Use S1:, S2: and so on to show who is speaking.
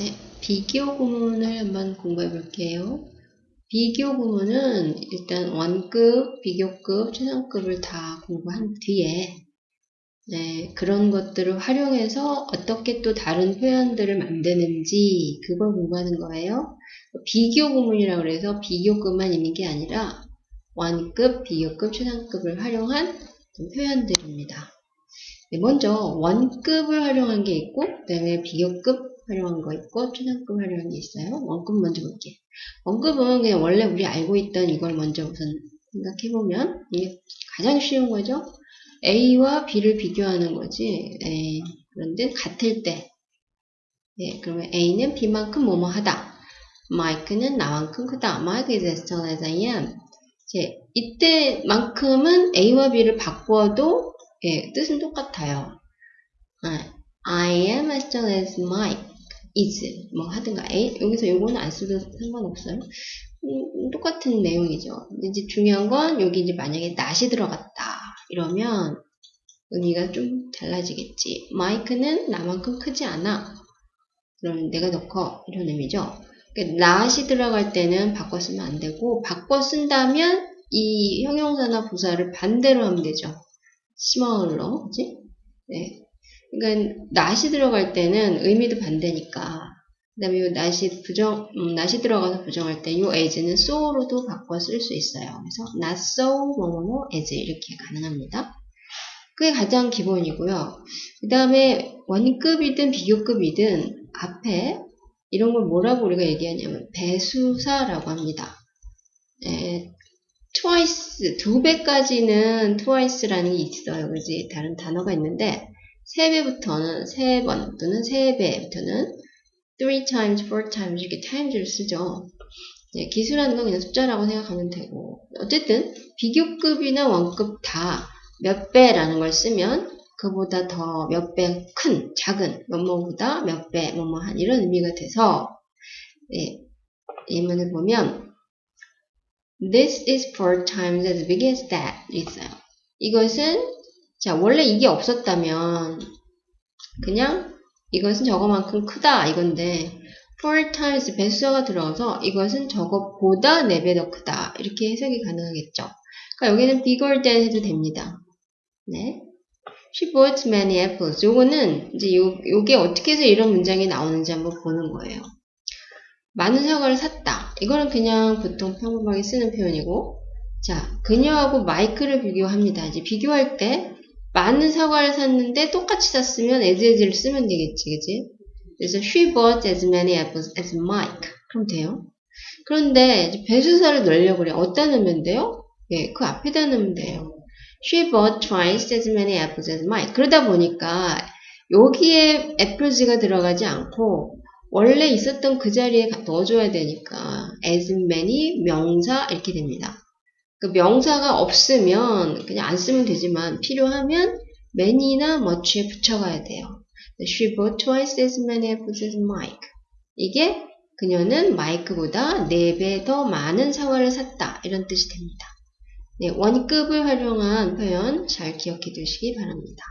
S1: 네, 비교 구문을 한번 공부해 볼게요. 비교 구문은 일단 원급, 비교급, 최상급을 다 공부한 뒤에 네, 그런 것들을 활용해서 어떻게 또 다른 표현들을 만드는지 그걸 공부하는 거예요. 비교 구문이라고 해서 비교급만 있는 게 아니라 원급, 비교급, 최상급을 활용한 표현들입니다. 네, 먼저 원급을 활용한 게 있고 그 다음에 비교급 활용한 거 있고 최상급 활용한 게 있어요. 원급 먼저 볼게요. 원급은 그냥 원래 우리 알고 있던 이걸 먼저 우선 생각해보면 이게 가장 쉬운 거죠. A와 B를 비교하는 거지. A. 그런데 같을 때 네, 그러면 A는 B만큼 뭐뭐 하다. 마이크는 나만큼 크다. Mike is as tall as I am. 이제 이때만큼은 A와 B를 바꿔도 예, 뜻은 똑같아요. 아, I am as tall as Mike. Is 뭐 하든가 A 여기서 요거는 안 써도 상관없어요. 음, 똑같은 내용이죠. 이제 중요한 건 여기 이제 만약에 not이 들어갔다 이러면 의미가 좀 달라지겠지. 마이크는 나만큼 크지 않아. 그러면 내가 더 커. 이런 의미죠. 그러니까 not이 들어갈 때는 바꿔 쓰면 안 되고 바꿔 쓴다면 이 형용사나 부사를 반대로 하면 되죠. small로, 그지? 네. 그러니까 not이 들어갈 때는 의미도 반대니까 그 다음에 이 not이 부정, 음, not이 들어가서 부정할 때이 as는 so로도 바꿔 쓸 수 있어요. 그래서 not so, 뭐뭐뭐, as 이렇게 가능합니다. 그게 가장 기본이고요. 그 다음에 원급이든 비교급이든 앞에 이런 걸 뭐라고 우리가 얘기하냐면 배수사라고 합니다. 네, twice, 두 배까지는 twice라는 게 있어요. 그지? 다른 단어가 있는데 3배부터는 3번 또는 3배부터는 3 times, 4 times 이렇게 times를 쓰죠. 네, 기술하는 건 그냥 숫자라고 생각하면 되고 어쨌든 비교급이나 원급 다 몇 배라는 걸 쓰면 그보다 더 몇 배 큰, 작은 뭐뭐보다 몇 배, 뭐뭐한 이런 의미가 돼서 네, 예문을 보면 This is four times as big as that 있어요. 이것은 자, 원래 이게 없었다면 그냥 이것은 저거만큼 크다 이건데 four times 배수가 들어가서 이것은 저것보다 4배 더 크다 이렇게 해석이 가능하겠죠. 그러니까 여기는 bigger than 해도 됩니다. 네. She bought many apples. 요거는 이제 요, 요게 어떻게 해서 이런 문장이 나오는지 한번 보는 거예요. 많은 사과를 샀다. 이거는 그냥 보통 평범하게 쓰는 표현이고 자, 그녀하고 마이크를 비교합니다. 이제 비교할 때 많은 사과를 샀는데 똑같이 샀으면 as as를 쓰면 되겠지, 그지? 그래서 she bought as many apples as Mike. 그럼 돼요. 그런데 배수사를 넣으려고 그래. 어디다 넣으면 돼요? 예, 그 앞에다 넣으면 돼요. She bought twice as many apples as Mike. 그러다 보니까 여기에 apples가 들어가지 않고 원래 있었던 그 자리에 넣어줘야 되니까 as many 명사 이렇게 됩니다. 그 명사가 없으면 그냥 안 쓰면 되지만 필요하면 many나 much에 붙여가야 돼요. She bought twice as many apples as Mike. 이게 그녀는 마이크보다 4배 더 많은 사과를 샀다. 이런 뜻이 됩니다. 네, 원급을 활용한 표현 잘 기억해 두시기 바랍니다.